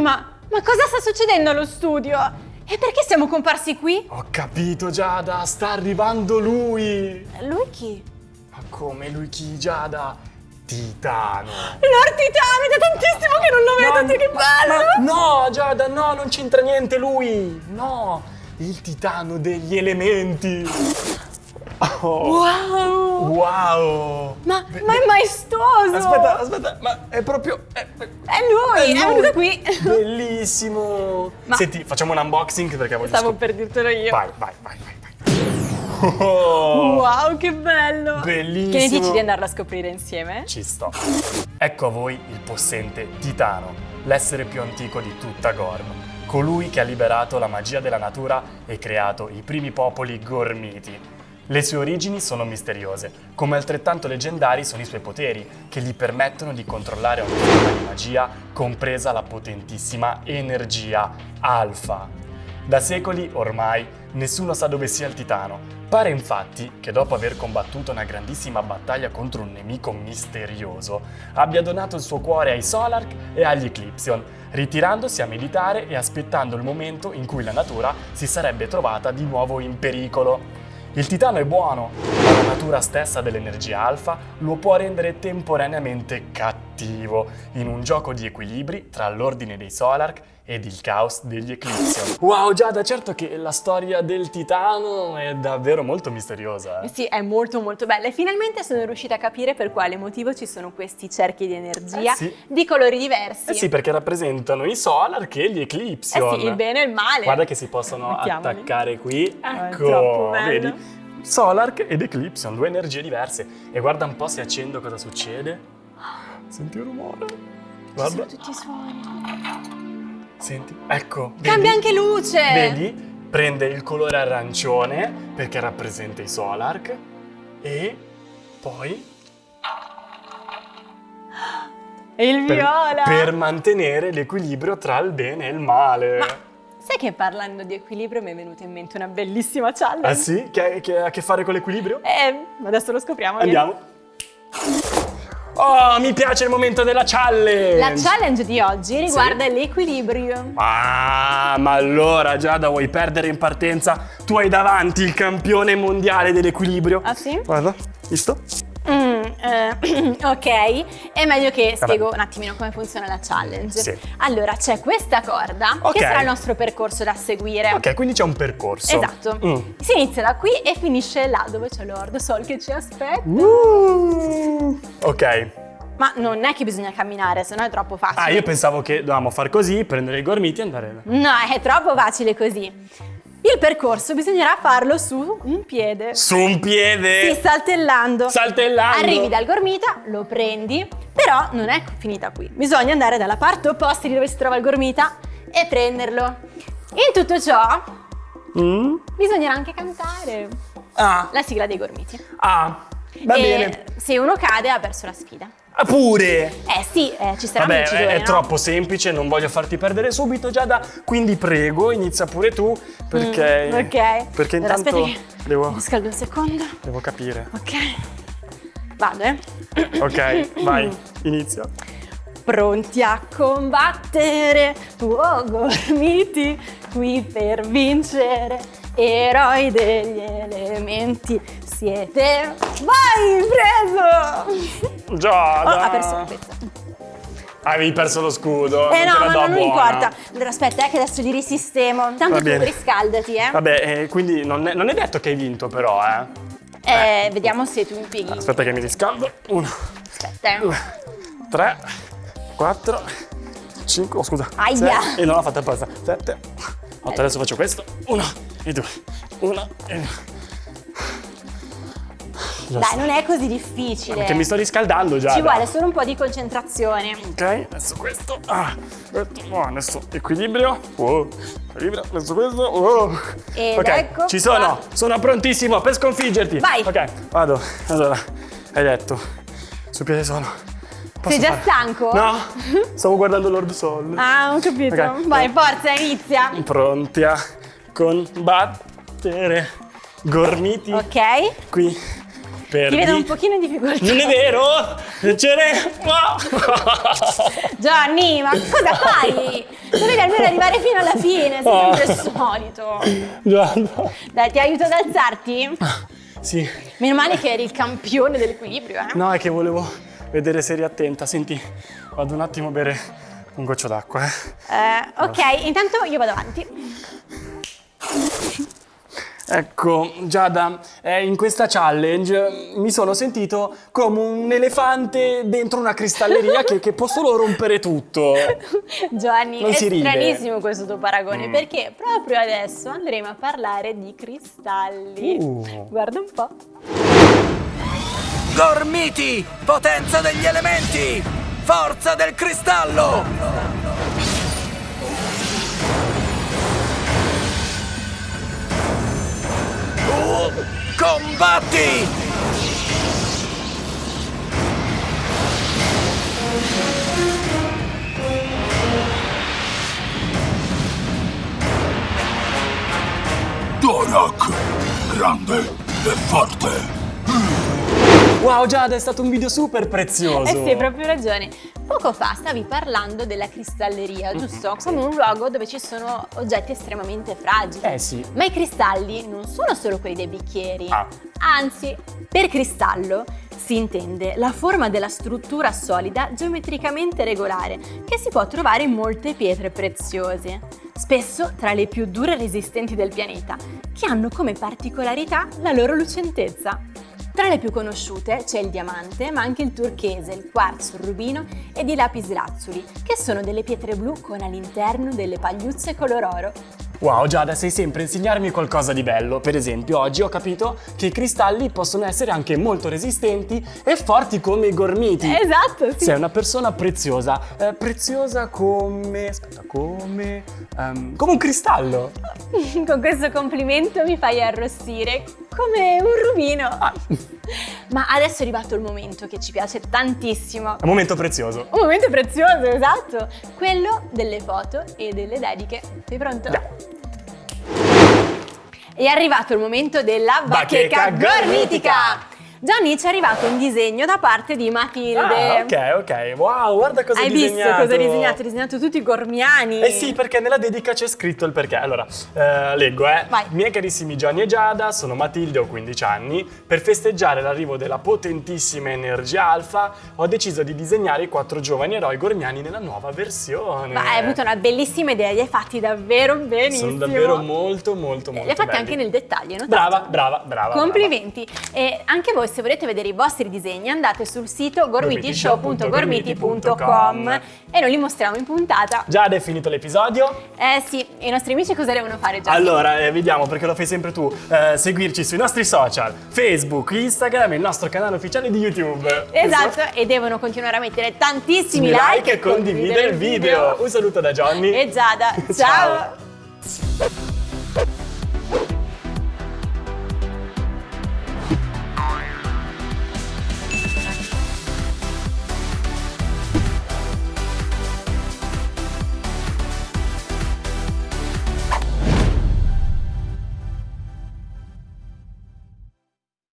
ma, ma cosa sta succedendo allo studio? E perché siamo comparsi qui? Ho capito Giada, sta arrivando lui! Lui chi? Ma come lui chi Giada? Titano! Lord Titano, è da tantissimo che non lo vedo, che bello! No Giada, no, non c'entra niente lui! No! Il titano degli elementi! Oh. Wow! Wow! Ma, ma è maestoso! Aspetta, aspetta, ma è proprio... È, è lui, è, è venuto qui! Bellissimo! Ma... Senti, facciamo un unboxing perché voglio... Stavo per dirtelo io. Vai, vai, vai, vai. vai. Oh. Wow, che bello! Bellissimo! Che ne dici di andarlo a scoprire insieme? Ci sto. Ecco a voi il possente Titano, l'essere più antico di tutta Gorm. Colui che ha liberato la magia della natura e creato i primi popoli gormiti. Le sue origini sono misteriose, come altrettanto leggendari sono i suoi poteri, che gli permettono di controllare ogni forma di magia, compresa la potentissima energia alfa. Da secoli, ormai, nessuno sa dove sia il Titano. Pare infatti che dopo aver combattuto una grandissima battaglia contro un nemico misterioso, abbia donato il suo cuore ai Solark e agli Eclipsion, ritirandosi a meditare e aspettando il momento in cui la natura si sarebbe trovata di nuovo in pericolo. Il titano è buono, ma la natura stessa dell'energia alfa lo può rendere temporaneamente cattivo in un gioco di equilibri tra l'ordine dei Solark ed il caos degli Eclipsion. Wow Giada, certo che la storia del titano è davvero molto misteriosa. Eh? Sì, è molto molto bella e finalmente sono riuscita a capire per quale motivo ci sono questi cerchi di energia eh sì. di colori diversi. Eh sì, perché rappresentano i Solark e gli Eclipsion. Eh sì, il bene e il male. Guarda che si possono Mettiamoli. attaccare qui. Ah, Ecco, vedi? Solark ed Eclipsion, due energie diverse. E guarda un po' se accendo cosa succede. Senti il rumore. Guarda. Ci sono tutti i suoni. Senti, ecco. Cambia vedi? anche luce! Vedi? Prende il colore arancione perché rappresenta i Solark e poi E il per, viola! per mantenere l'equilibrio tra il bene e il male. Ma sai che parlando di equilibrio mi è venuta in mente una bellissima challenge? Ah sì? Che, ha a che fare con l'equilibrio? Eh, adesso lo scopriamo. vieni. Oh, mi piace il momento della challenge! La challenge di oggi riguarda l'equilibrio. Ah, ma allora Giada vuoi perdere in partenza? Tu hai davanti il campione mondiale dell'equilibrio. Ah sì? Guarda, visto? Eh, ok, è meglio che Vabbè. spiego un attimino come funziona la challenge. Sì. Allora, c'è questa corda Ok. che sarà il nostro percorso da seguire. Ok, quindi c'è un percorso. Esatto. Mm. Si inizia da qui e finisce là dove c'è Lord Sol che ci aspetta. Uh. Ok. Ma non è che bisogna camminare, sennò è troppo facile. Ah, io pensavo che dovevamo far così, prendere i gormiti e andare... No, è troppo facile così. Il percorso bisognerà farlo su un piede. Su un piede! Sì, saltellando. Saltellando! Arrivi dal gormita, lo prendi, però non è finita qui. Bisogna andare dalla parte opposta di dove si trova il gormita e prenderlo. In tutto ciò Mm? bisognerà anche cantare Ah, la sigla dei gormiti. ah, va e bene. se uno cade ha perso la sfida. Ah, pure! Eh sì, eh, ci sarà Vabbè, vincitore, è, è no? troppo semplice, non voglio farti perdere subito, Giada, quindi prego, inizia pure tu, perché... Mm, ok. Perché Allora, intanto aspetta che devo, mi scaldo un secondo. devo capire. Ok. Vado, eh. Ok, vai, inizia. Pronti a combattere, oh gormiti, qui per vincere, eroi degli elementi siete. Vai, preso! Giada! Oh, ha perso la pezza. Avevi perso lo scudo, Eh non te no, la ma non mi importa. Allora aspetta, eh, che adesso li risistemo. Tanto tu riscaldati, eh. Vabbè, eh, quindi non è, non è detto che hai vinto però, eh. Eh, vediamo se tu impieghi. Aspetta che mi riscaldo. Uno, Aspetta, eh. due, tre, quattro, cinque, oh scusa. Aia. sei- E non l'ho fatta apposta. Sette, otto, adesso faccio questo. Uno e due. Uno e due. Dai, sta. non è così difficile. Perché mi sto riscaldando già. Ci vuole solo un po' di concentrazione. Ok, adesso questo. Ah, questo. Oh, adesso equilibrio. Wow. Equilibrio, adesso questo. Wow. Ed ok, ecco ci sono. qua. Sono prontissimo per sconfiggerti. Vai. Ok, vado. Allora, hai detto. Su piede sono. Posso Sei già fare- stanco? No, stavo guardando Lord Sol. Ah, ho capito. Ok. Vai, forza, inizia. Pronti a combattere. Gormiti. Ok. Qui perdi. Ti vedo un pochino in difficoltà. Non è vero? Ce n'è... Gianni, ma cosa fai? Dovevi almeno arrivare fino alla fine, sei sempre il solito. Gianna. Dai, ti aiuto ad alzarti? Sì. Meno male che eri il campione dell'equilibrio, eh? No, è che volevo vedere se eri attenta. Senti, vado un attimo a bere un goccio d'acqua, eh. Eh, ok, intanto io vado avanti. Ecco, Giada, eh, in questa challenge mi sono sentito come un elefante dentro una cristalleria che, che può solo rompere tutto. Giovanni, Non è stranissimo questo tuo paragone Mm. perché proprio adesso andremo a parlare di cristalli. Uh. Guarda un po'. Gormiti, potenza degli elementi, forza del cristallo. Combatti! Dorak, grande e forte. Wow, Giada, è stato un video super prezioso. Eh sì, hai proprio ragione. Poco fa stavi parlando della cristalleria, giusto? Come un luogo dove ci sono oggetti estremamente fragili. Eh sì. Ma i cristalli non sono solo quelli dei bicchieri. Ah. Anzi, per cristallo si intende la forma della struttura solida geometricamente regolare che si può trovare in molte pietre preziose, spesso tra le più dure e resistenti del pianeta, che hanno come particolarità la loro lucentezza. Tra le più conosciute c'è il diamante, ma anche il turchese, il quarzo, il rubino ed i lapislazzuli, che sono delle pietre blu con all'interno delle pagliuzze color oro. Wow, Giada, sei sempre a insegnarmi qualcosa di bello. Per esempio, oggi ho capito che i cristalli possono essere anche molto resistenti e forti come i gormiti. Esatto, sì. Sei una persona preziosa. Eh, preziosa come... Aspetta, come... ehm, come un cristallo. Con questo complimento mi fai arrossire come un rubino. Ah, Ma adesso è arrivato il momento che ci piace tantissimo. un momento prezioso. Un momento prezioso, esatto. Quello delle foto e delle dediche. Sei pronto? Già. È arrivato il momento della bacheca, Bacheca gormitica. gormitica. Gianni ci è arrivato un disegno da parte di Matilde. Ah, ok, ok. Wow, guarda cosa Hai hai visto cosa hai disegnato? Hai disegnato tutti i gormiani. Eh sì, perché nella dedica c'è scritto il perché. Allora, eh, leggo, eh. Vai. Miei carissimi Gianni e Giada, sono Matilde, ho 15 anni. Per festeggiare l'arrivo della potentissima energia alfa, ho deciso di disegnare i quattro giovani eroi gormiani nella nuova versione. Ma hai avuto una bellissima idea, li hai fatti davvero benissimo. Sono davvero molto, molto, molto Li hai fatti belli. anche nel dettaglio, notato? Brava, brava, brava. Complimenti! E anche voi se volete vedere i vostri disegni andate sul sito gormitishow.gormiti.com e noi li mostriamo in puntata. Giada, è finito l'episodio? Eh sì, e i nostri amici cosa devono fare già? Allora, eh, vediamo perché lo fai sempre tu. Eh, seguirci sui nostri social, Facebook, Instagram e il nostro canale ufficiale di YouTube. Esatto, e devono continuare a mettere tantissimi Mi like, like e condividere il video. Un saluto da Johnny. E Giada, ciao. Ciao.